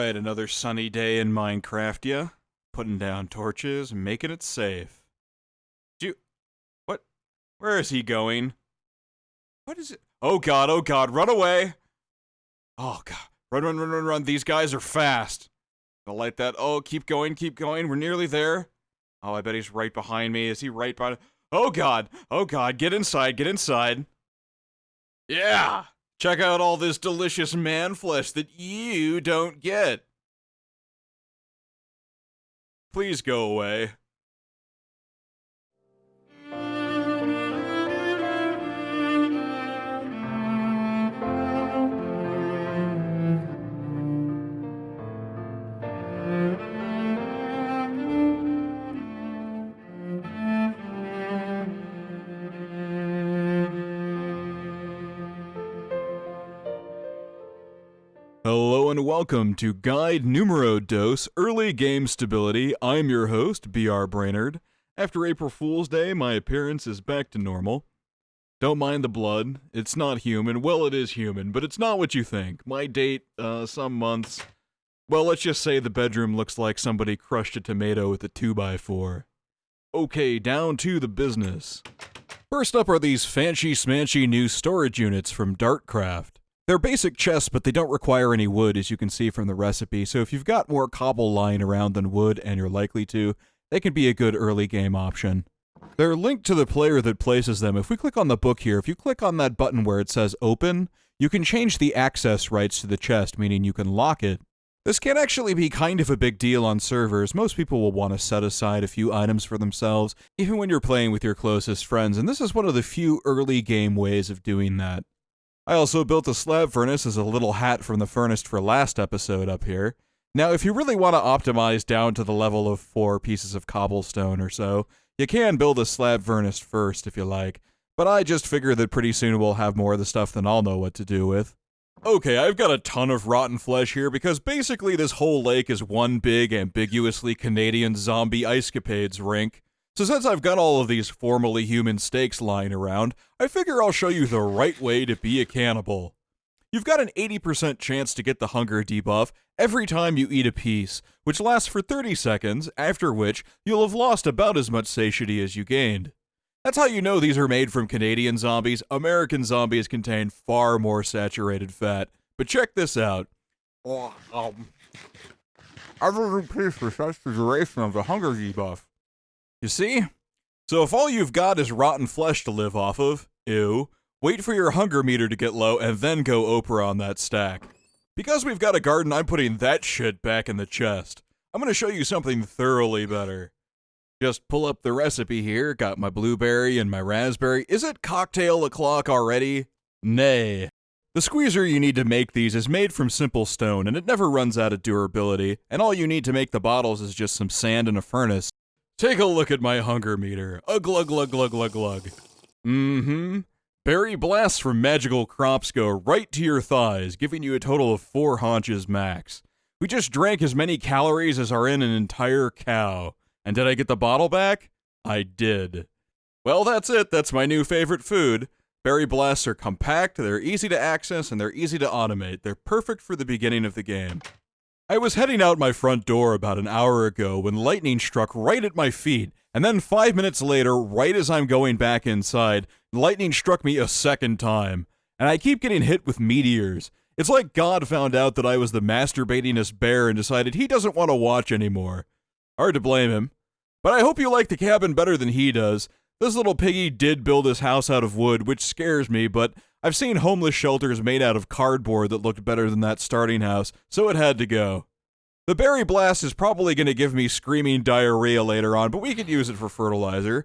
Alright, another sunny day in Minecraft, yeah? Putting down torches, making it safe. Do. What? Where is he going? What is it? Oh god, oh god, run away! Oh god, run, run, run, run, run, these guys are fast. Gonna light that, oh, keep going, keep going, we're nearly there. Oh, I bet he's right behind me, is he right behind... Oh god, oh god, get inside, get inside. Yeah! Check out all this delicious man flesh that you don't get. Please go away. Hello and welcome to Guide Numero Dos Early Game Stability. I'm your host, BR Brainerd. After April Fool's Day, my appearance is back to normal. Don't mind the blood. It's not human. Well, it is human, but it's not what you think. My date, uh, some months. Well, let's just say the bedroom looks like somebody crushed a tomato with a 2x4. Okay, down to the business. First up are these fancy smanchy new storage units from Dartcraft. They're basic chests, but they don't require any wood, as you can see from the recipe, so if you've got more cobble lying around than wood, and you're likely to, they can be a good early game option. They're linked to the player that places them. If we click on the book here, if you click on that button where it says open, you can change the access rights to the chest, meaning you can lock it. This can actually be kind of a big deal on servers. Most people will want to set aside a few items for themselves, even when you're playing with your closest friends, and this is one of the few early game ways of doing that. I also built a slab furnace as a little hat from the furnace for last episode up here. Now, if you really want to optimize down to the level of four pieces of cobblestone or so, you can build a slab furnace first if you like, but I just figure that pretty soon we'll have more of the stuff than I'll know what to do with. Okay, I've got a ton of rotten flesh here because basically this whole lake is one big, ambiguously Canadian zombie ice capades rink. So since I've got all of these formerly human steaks lying around, I figure I'll show you the right way to be a cannibal. You've got an 80% chance to get the hunger debuff every time you eat a piece, which lasts for 30 seconds, after which you'll have lost about as much satiety as you gained. That's how you know these are made from Canadian zombies. American zombies contain far more saturated fat. But check this out. Oh, um, every piece resets the duration of the hunger debuff. You see? So if all you've got is rotten flesh to live off of, ew, wait for your hunger meter to get low and then go Oprah on that stack. Because we've got a garden, I'm putting that shit back in the chest. I'm gonna show you something thoroughly better. Just pull up the recipe here, got my blueberry and my raspberry. Is it cocktail o'clock already? Nay. The squeezer you need to make these is made from simple stone, and it never runs out of durability, and all you need to make the bottles is just some sand and a furnace. Take a look at my hunger meter. A glug glug glug glug glug. Mm-hmm. Berry blasts from magical crops go right to your thighs, giving you a total of four haunches max. We just drank as many calories as are in an entire cow. And did I get the bottle back? I did. Well, that's it. That's my new favorite food. Berry blasts are compact, they're easy to access, and they're easy to automate. They're perfect for the beginning of the game. I was heading out my front door about an hour ago when lightning struck right at my feet, and then five minutes later, right as I'm going back inside, lightning struck me a second time. And I keep getting hit with meteors. It's like God found out that I was the masturbatingest bear and decided he doesn't want to watch anymore. Hard to blame him. But I hope you like the cabin better than he does. This little piggy did build his house out of wood, which scares me, but I've seen homeless shelters made out of cardboard that looked better than that starting house, so it had to go. The berry blast is probably going to give me screaming diarrhea later on, but we could use it for fertilizer.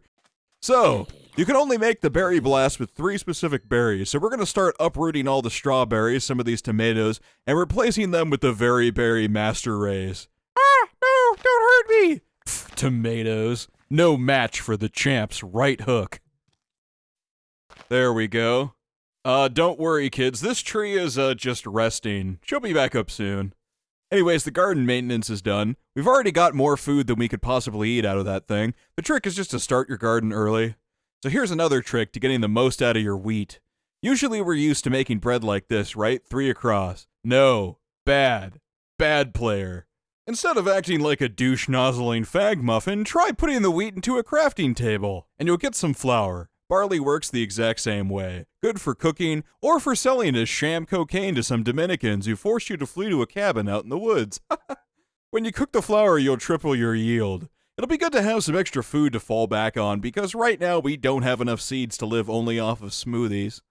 So, you can only make the berry blast with three specific berries, so we're going to start uprooting all the strawberries, some of these tomatoes, and replacing them with the very berry master rays. Ah, no, don't hurt me! Pff, tomatoes. No match for the champ's right hook. There we go. Uh, don't worry, kids. This tree is, uh, just resting. She'll be back up soon. Anyways, the garden maintenance is done. We've already got more food than we could possibly eat out of that thing. The trick is just to start your garden early. So here's another trick to getting the most out of your wheat. Usually we're used to making bread like this, right? Three across. No. Bad. Bad player. Instead of acting like a douche nozzling fag muffin, try putting the wheat into a crafting table, and you'll get some flour. Barley works the exact same way. Good for cooking, or for selling as sham cocaine to some Dominicans who forced you to flee to a cabin out in the woods. when you cook the flour, you'll triple your yield. It'll be good to have some extra food to fall back on because right now we don't have enough seeds to live only off of smoothies.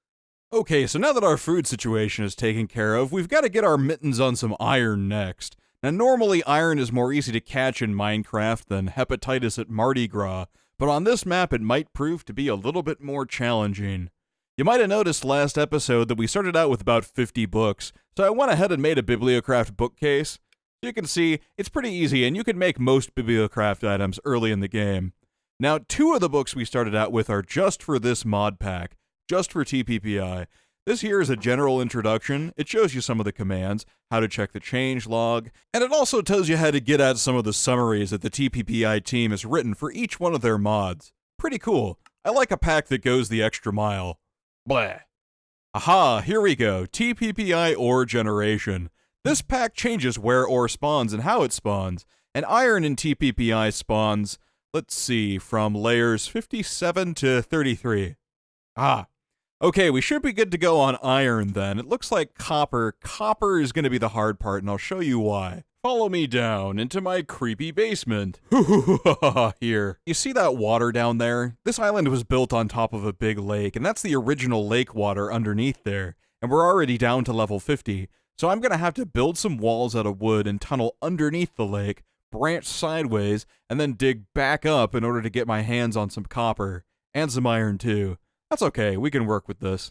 Okay, so now that our food situation is taken care of, we've got to get our mittens on some iron next. Now, normally iron is more easy to catch in Minecraft than hepatitis at Mardi Gras, but on this map it might prove to be a little bit more challenging. You might have noticed last episode that we started out with about 50 books, so I went ahead and made a Bibliocraft bookcase. You can see it's pretty easy, and you can make most Bibliocraft items early in the game. Now, two of the books we started out with are just for this mod pack, just for TPPI. This here is a general introduction. It shows you some of the commands, how to check the change log, and it also tells you how to get at some of the summaries that the TPPI team has written for each one of their mods. Pretty cool. I like a pack that goes the extra mile. Blah. Aha, here we go. TPPI ore generation. This pack changes where ore spawns and how it spawns, and iron in TPPI spawns, let's see, from layers 57 to 33. Ah, Okay, we should be good to go on iron then. It looks like copper. Copper is going to be the hard part, and I'll show you why. Follow me down into my creepy basement. Here. You see that water down there? This island was built on top of a big lake, and that's the original lake water underneath there. And we're already down to level 50, so I'm going to have to build some walls out of wood and tunnel underneath the lake, branch sideways, and then dig back up in order to get my hands on some copper. And some iron too. That's okay, we can work with this.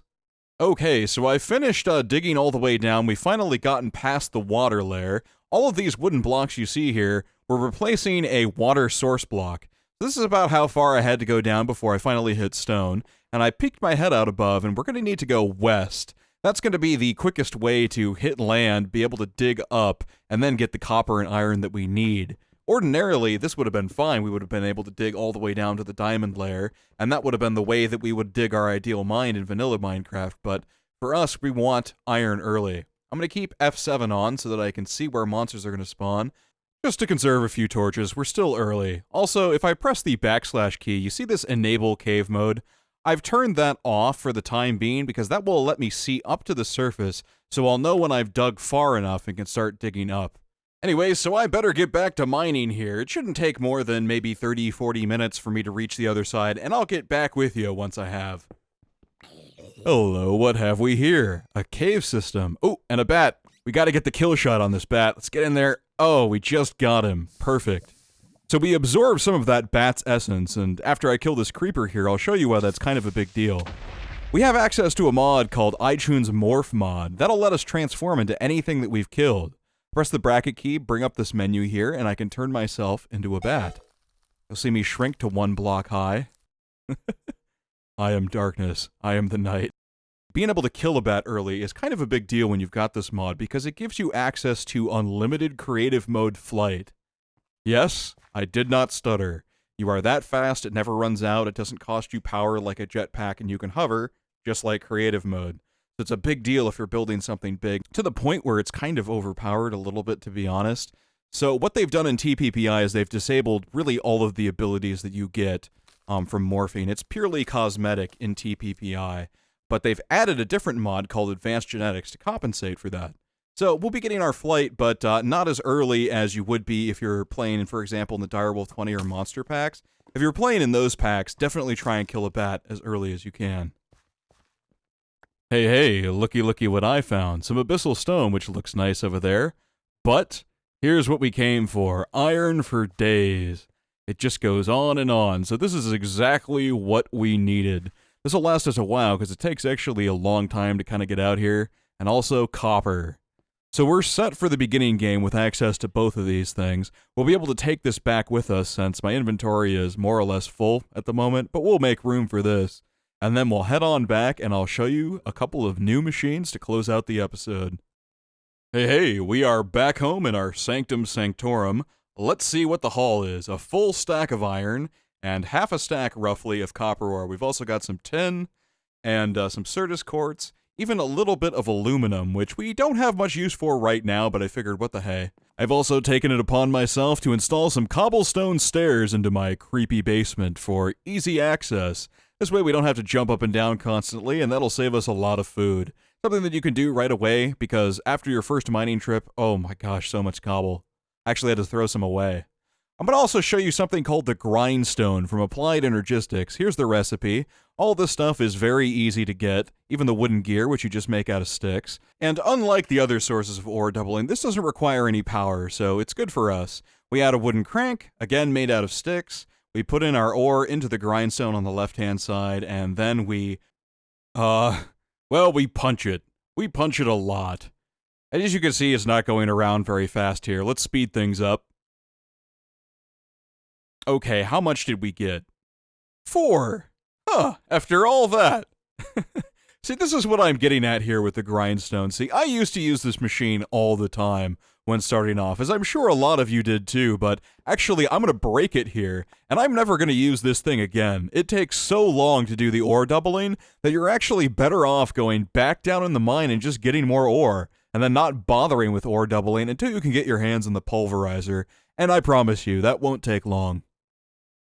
Okay, so I finished uh, digging all the way down. We finally gotten past the water layer. All of these wooden blocks you see here, we're replacing a water source block. This is about how far I had to go down before I finally hit stone, and I peeked my head out above, and we're going to need to go west. That's going to be the quickest way to hit land, be able to dig up, and then get the copper and iron that we need. Ordinarily, this would have been fine. We would have been able to dig all the way down to the diamond layer, and that would have been the way that we would dig our ideal mine in vanilla Minecraft, but for us, we want iron early. I'm going to keep F7 on so that I can see where monsters are going to spawn, just to conserve a few torches. We're still early. Also, if I press the backslash key, you see this enable cave mode? I've turned that off for the time being because that will let me see up to the surface, so I'll know when I've dug far enough and can start digging up. Anyway, so I better get back to mining here. It shouldn't take more than maybe 30, 40 minutes for me to reach the other side, and I'll get back with you once I have. Hello, what have we here? A cave system. Oh, and a bat. We gotta get the kill shot on this bat. Let's get in there. Oh, we just got him. Perfect. So we absorb some of that bat's essence, and after I kill this creeper here, I'll show you why that's kind of a big deal. We have access to a mod called iChun's Morph Mod. That'll let us transform into anything that we've killed. Press the bracket key, bring up this menu here, and I can turn myself into a bat. You'll see me shrink to one block high. I am darkness. I am the night. Being able to kill a bat early is kind of a big deal when you've got this mod because it gives you access to unlimited creative mode flight. Yes, I did not stutter. You are that fast, it never runs out, it doesn't cost you power like a jetpack, and you can hover, just like creative mode. So it's a big deal if you're building something big, to the point where it's kind of overpowered a little bit, to be honest. So what they've done in TPPI is they've disabled really all of the abilities that you get um, from morphing. It's purely cosmetic in TPPI, but they've added a different mod called Advanced Genetics to compensate for that. So we'll be getting our flight, but uh, not as early as you would be if you're playing, for example, in the Direwolf 20 or Monster packs. If you're playing in those packs, definitely try and kill a bat as early as you can. Hey, hey, looky, looky what I found. Some abyssal stone, which looks nice over there. But here's what we came for iron for days. It just goes on and on. So this is exactly what we needed. This will last us a while because it takes actually a long time to kind of get out here. And also copper. So we're set for the beginning game with access to both of these things. We'll be able to take this back with us since my inventory is more or less full at the moment, but we'll make room for this and then we'll head on back and I'll show you a couple of new machines to close out the episode. Hey, hey, we are back home in our Sanctum Sanctorum. Let's see what the haul is. A full stack of iron and half a stack, roughly, of copper ore. We've also got some tin and uh, some Certus quartz. even a little bit of aluminum, which we don't have much use for right now, but I figured what the hey. I've also taken it upon myself to install some cobblestone stairs into my creepy basement for easy access. This way we don't have to jump up and down constantly, and that'll save us a lot of food. Something that you can do right away, because after your first mining trip, oh my gosh, so much cobble. I actually had to throw some away. I'm going to also show you something called the grindstone from Applied Energistics. Here's the recipe. All this stuff is very easy to get, even the wooden gear, which you just make out of sticks. And unlike the other sources of ore doubling, this doesn't require any power, so it's good for us. We add a wooden crank, again made out of sticks. We put in our ore into the grindstone on the left-hand side, and then we... Uh... Well, we punch it. We punch it a lot. And as you can see, it's not going around very fast here. Let's speed things up. Okay, how much did we get? Four! Huh, after all that. See, this is what I'm getting at here with the grindstone. See, I used to use this machine all the time when starting off, as I'm sure a lot of you did too, but actually I'm going to break it here, and I'm never going to use this thing again. It takes so long to do the ore doubling that you're actually better off going back down in the mine and just getting more ore, and then not bothering with ore doubling until you can get your hands on the pulverizer, and I promise you, that won't take long.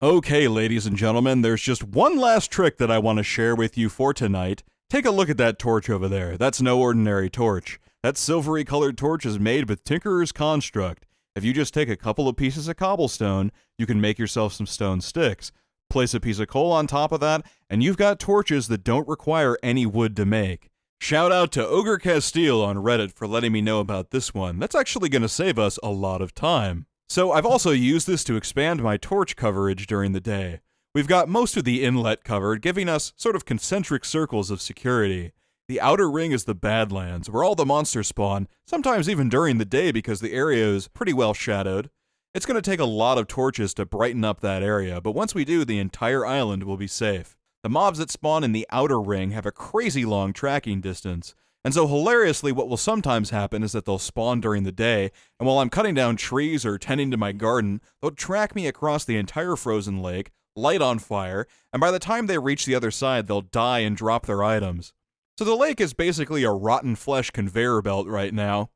Okay, ladies and gentlemen, there's just one last trick that I want to share with you for tonight. Take a look at that torch over there. That's no ordinary torch. That silvery colored torch is made with Tinkerer's Construct. If you just take a couple of pieces of cobblestone, you can make yourself some stone sticks. Place a piece of coal on top of that, and you've got torches that don't require any wood to make. Shout out to Ogre Castile on Reddit for letting me know about this one. That's actually going to save us a lot of time. So I've also used this to expand my torch coverage during the day. We've got most of the inlet covered, giving us sort of concentric circles of security. The outer ring is the Badlands, where all the monsters spawn, sometimes even during the day because the area is pretty well shadowed. It's going to take a lot of torches to brighten up that area, but once we do, the entire island will be safe. The mobs that spawn in the outer ring have a crazy long tracking distance, and so, hilariously, what will sometimes happen is that they'll spawn during the day, and while I'm cutting down trees or tending to my garden, they'll track me across the entire frozen lake, light on fire, and by the time they reach the other side, they'll die and drop their items. So the lake is basically a rotten flesh conveyor belt right now.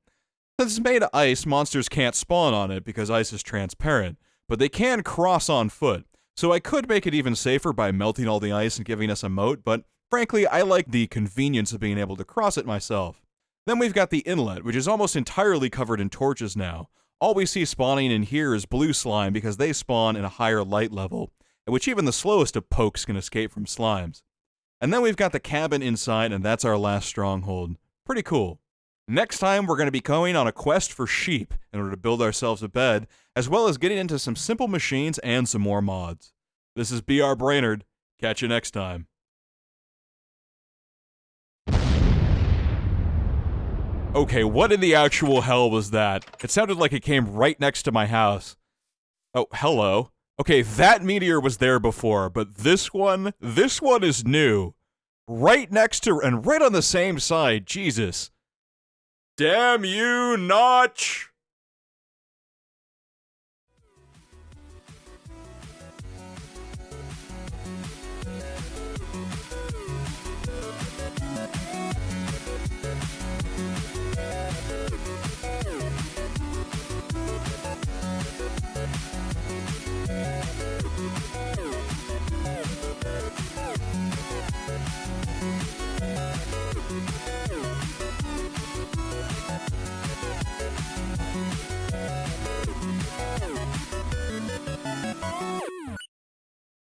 Since it's made of ice, monsters can't spawn on it because ice is transparent, but they can cross on foot. So I could make it even safer by melting all the ice and giving us a moat, but Frankly, I like the convenience of being able to cross it myself. Then we've got the inlet, which is almost entirely covered in torches now. All we see spawning in here is blue slime because they spawn in a higher light level, at which even the slowest of pokes can escape from slimes. And then we've got the cabin inside, and that's our last stronghold. Pretty cool. Next time, we're going to be going on a quest for sheep in order to build ourselves a bed, as well as getting into some simple machines and some more mods. This is BR Brainerd. Catch you next time. Okay, what in the actual hell was that? It sounded like it came right next to my house. Oh, hello. Okay, that meteor was there before, but this one, this one is new. Right next to, and right on the same side, Jesus. Damn you, Notch!